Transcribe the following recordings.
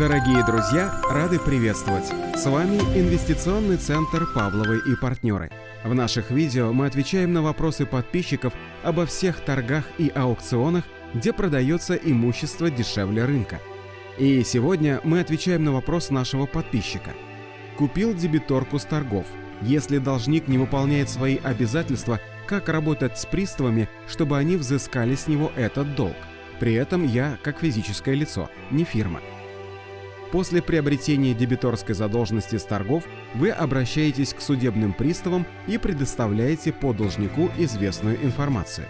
Дорогие друзья, рады приветствовать! С вами Инвестиционный центр «Павловы и партнеры». В наших видео мы отвечаем на вопросы подписчиков обо всех торгах и аукционах, где продается имущество дешевле рынка. И сегодня мы отвечаем на вопрос нашего подписчика. Купил дебиторку с торгов. Если должник не выполняет свои обязательства, как работать с приставами, чтобы они взыскали с него этот долг? При этом я как физическое лицо, не фирма. После приобретения дебиторской задолженности с торгов вы обращаетесь к судебным приставам и предоставляете по должнику известную информацию.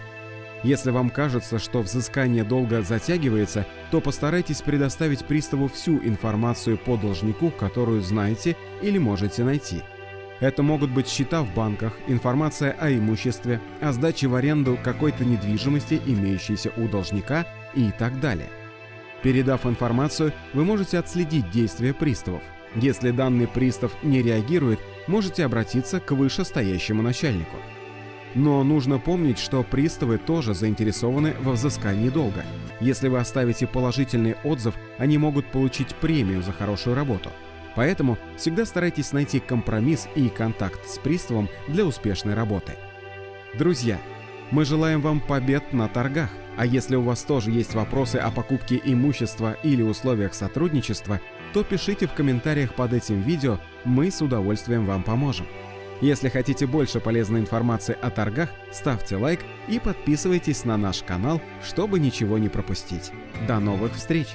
Если вам кажется, что взыскание долга затягивается, то постарайтесь предоставить приставу всю информацию по должнику, которую знаете или можете найти. Это могут быть счета в банках, информация о имуществе, о сдаче в аренду какой-то недвижимости, имеющейся у должника и так далее. Передав информацию, вы можете отследить действия приставов. Если данный пристав не реагирует, можете обратиться к вышестоящему начальнику. Но нужно помнить, что приставы тоже заинтересованы во взыскании долга. Если вы оставите положительный отзыв, они могут получить премию за хорошую работу. Поэтому всегда старайтесь найти компромисс и контакт с приставом для успешной работы. Друзья, мы желаем вам побед на торгах. А если у вас тоже есть вопросы о покупке имущества или условиях сотрудничества, то пишите в комментариях под этим видео, мы с удовольствием вам поможем. Если хотите больше полезной информации о торгах, ставьте лайк и подписывайтесь на наш канал, чтобы ничего не пропустить. До новых встреч!